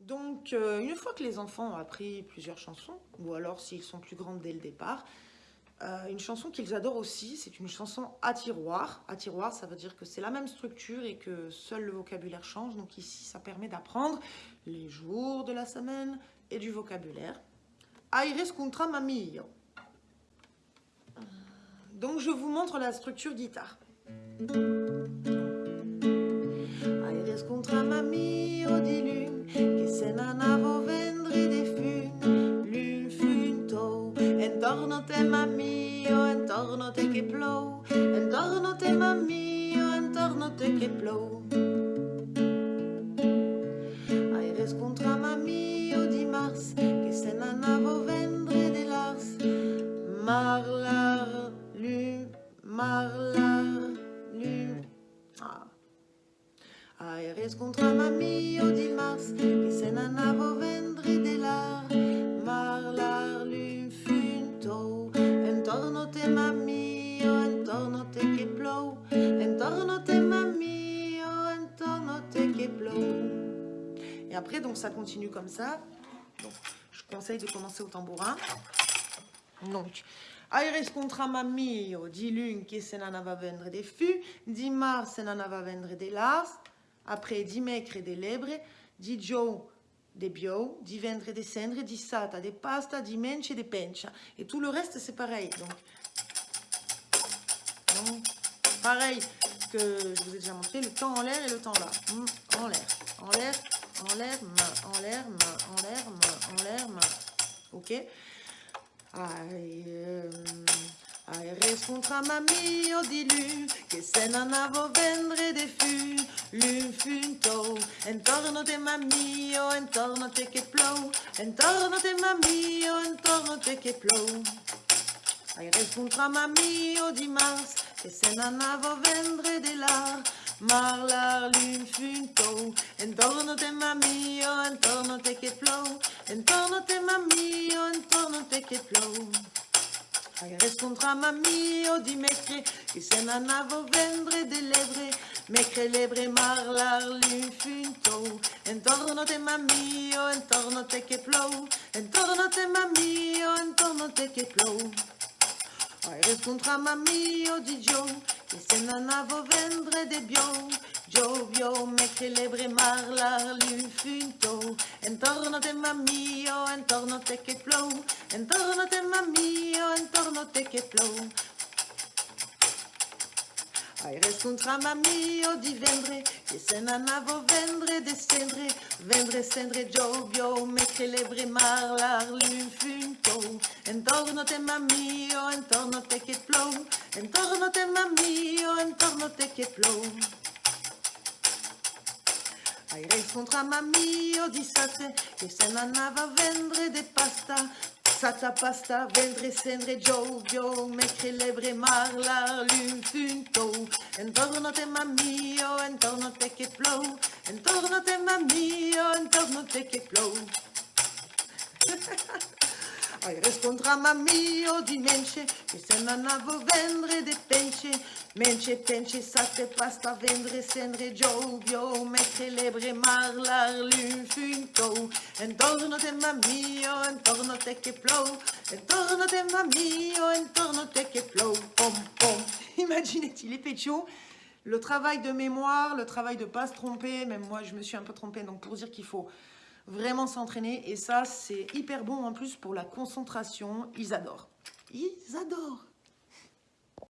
Donc, euh, une fois que les enfants ont appris plusieurs chansons, ou alors s'ils sont plus grands dès le départ, euh, une chanson qu'ils adorent aussi, c'est une chanson à tiroir. À tiroir, ça veut dire que c'est la même structure et que seul le vocabulaire change. Donc ici, ça permet d'apprendre les jours de la semaine et du vocabulaire. Aires contra mamillo. Donc je vous montre la structure guitare. Aires contra mamillo te mamillo, entorno te che plou, entorno te mamillo, entorno te che plou. Aires contra mamillo di mars, che se n'anavo vendre de lars, marlar, lune, marlar, lune. Ah. Aires contra mamillo entorno te plou, te te. Et après, donc ça continue comme ça. Donc, je conseille de commencer au tambourin. Donc, Aires contra mamillo, di lune che se n'anava vendre de fu, di mar se n'anava vendre de lars, après di mecre de lebre, di gio de bio, di vendre de cendre, di sata de pasta, di mence de pencha. Et tout le reste, c'est pareil. Donc, donc, pareil que je vous ai déjà montré, le temps en l'air et le temps là. Hum, En l'air, en l'air, en l'air, en l'air, en l'air, en l'air. Ok Ai, ehm, Aires contra mamio di lu, che se non avevo vendre de fu, lun funto, intorno te mamio, intorno te che plou, intorno te mamio, intorno te che plou. Aires contra mamio di mars, che se non avevo vendre de lar, marlar lun funto, intorno te mamio, intorno te che plou, intorno te mamio, intorno te che plou. Aires contra mamio di mecre, che se non avevo vendre de lebre, mecre lebre marlar lun funto, intorno te mamio, intorno te che plou, intorno te mamio, intorno te che. Aires contra mamio oh, di Gio, che se non avevo vendre de bio, Gio bio me celebre marlar lun funto, intorno te mamio, oh, intorno te che plou, intorno te mamio, oh, intorno te che plou. Aires contra mami o divendre que se nana vo vendre de cendre vendre cendre jo bio me celebre mar lar lun funto entorno te mami o entorno te que plou. Entorno te mami o entorno te que plou. Aires contra mami o disate que se nana va vendre de pasta. Sata pasta, vendre cendre Giovio, me celebre marlar lun funto, intorno te mamio, intorno te che plou, intorno te mamio, intorno te che plou. Aires contra mamio di mence, che se non avevo vendre de pence, mence, pence, sate pasta, vendre cendre Giovio, me celebre marlar lun funto, intorno te mamio, intorno te che plou, intorno te mamio, intorno te che plou, pom pom. Imaginez-t-il, les pétios le travail de mémoire, le travail de pas se tromper, même moi je me suis un peu trompée, donc pour dire qu'il faut vraiment s'entraîner. Et ça, c'est hyper bon en plus pour la concentration. Ils adorent. Ils adorent.